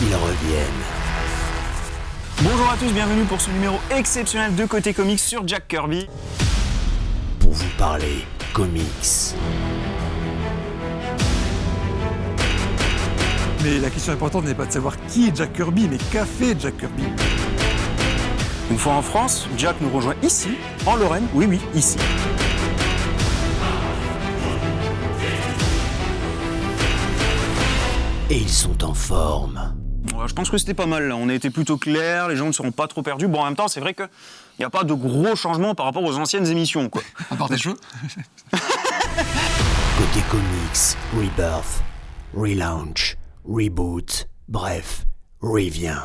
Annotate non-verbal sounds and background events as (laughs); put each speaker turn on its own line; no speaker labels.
ils reviennent.
Bonjour à tous, bienvenue pour ce numéro exceptionnel de Côté Comics sur Jack Kirby.
Pour vous parler comics.
Mais la question importante n'est pas de savoir qui est Jack Kirby, mais qu'a fait Jack Kirby.
Une fois en France, Jack nous rejoint ici, en Lorraine, oui oui, ici.
Et ils sont en forme.
Je pense que c'était pas mal là, on a été plutôt clair, les gens ne seront pas trop perdus. Bon en même temps c'est vrai qu'il n'y a pas de gros changements par rapport aux anciennes émissions quoi.
À part des cheveux (laughs)
Côté comics, rebirth, relaunch, reboot, bref, revient.